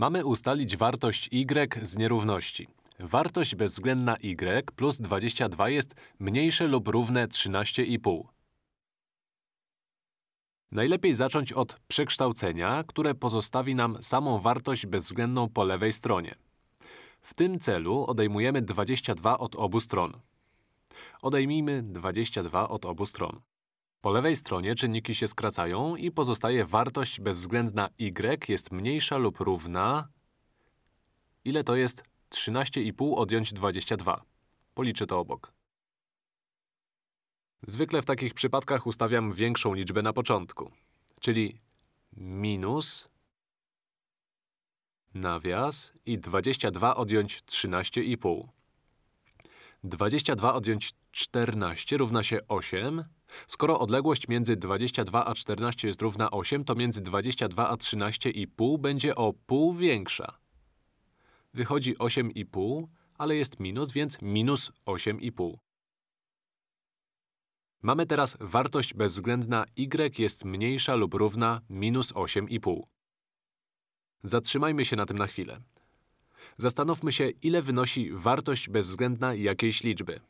Mamy ustalić wartość y z nierówności. Wartość bezwzględna y plus 22 jest mniejsze lub równe 13,5. Najlepiej zacząć od przekształcenia, które pozostawi nam samą wartość bezwzględną po lewej stronie. W tym celu odejmujemy 22 od obu stron. Odejmijmy 22 od obu stron. Po lewej stronie czynniki się skracają i pozostaje wartość bezwzględna y jest mniejsza lub równa… Ile to jest 13,5 odjąć 22? Policzę to obok. Zwykle w takich przypadkach ustawiam większą liczbę na początku, czyli minus nawias i 22 odjąć 13,5. 22 odjąć 14 równa się 8. Skoro odległość między 22 a 14 jest równa 8, to między 22 a 13,5 będzie o pół większa. Wychodzi 8,5, ale jest minus, więc minus 8,5. Mamy teraz wartość bezwzględna y jest mniejsza lub równa minus 8,5. Zatrzymajmy się na tym na chwilę. Zastanówmy się, ile wynosi wartość bezwzględna jakiejś liczby.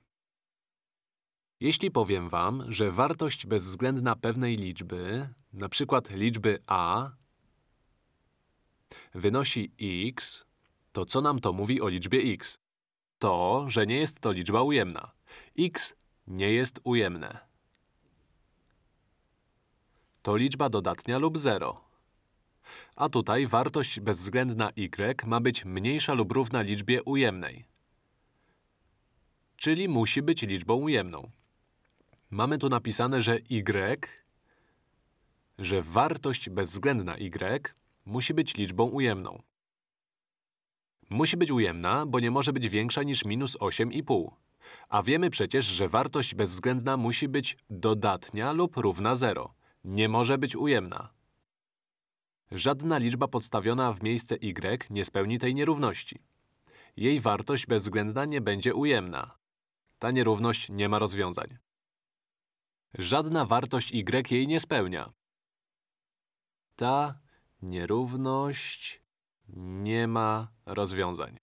Jeśli powiem wam, że wartość bezwzględna pewnej liczby, przykład liczby a, wynosi x, to co nam to mówi o liczbie x? To, że nie jest to liczba ujemna. x nie jest ujemne. To liczba dodatnia lub 0. A tutaj wartość bezwzględna y ma być mniejsza lub równa liczbie ujemnej. Czyli musi być liczbą ujemną. Mamy tu napisane, że y, że wartość bezwzględna y musi być liczbą ujemną. Musi być ujemna, bo nie może być większa niż minus 8,5. A wiemy przecież, że wartość bezwzględna musi być dodatnia lub równa 0. Nie może być ujemna. Żadna liczba podstawiona w miejsce y nie spełni tej nierówności. Jej wartość bezwzględna nie będzie ujemna. Ta nierówność nie ma rozwiązań. Żadna wartość y jej nie spełnia. Ta nierówność nie ma rozwiązań.